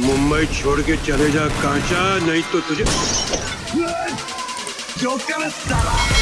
मुंबई छोड़ के चले जा कांचा नहीं तो तुझे जोकर साला।